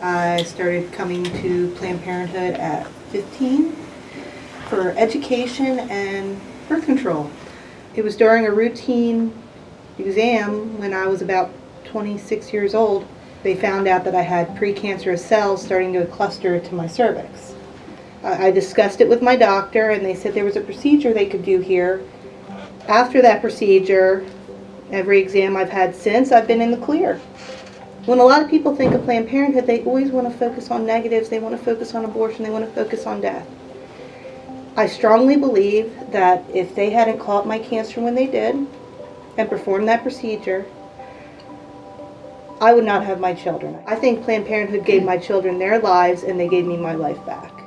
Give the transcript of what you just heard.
I started coming to Planned Parenthood at 15 for education and birth control. It was during a routine exam when I was about 26 years old. They found out that I had precancerous cells starting to cluster to my cervix. I discussed it with my doctor and they said there was a procedure they could do here. After that procedure, every exam I've had since, I've been in the clear. When a lot of people think of Planned Parenthood, they always want to focus on negatives, they want to focus on abortion, they want to focus on death. I strongly believe that if they hadn't caught my cancer when they did and performed that procedure, I would not have my children. I think Planned Parenthood gave my children their lives and they gave me my life back.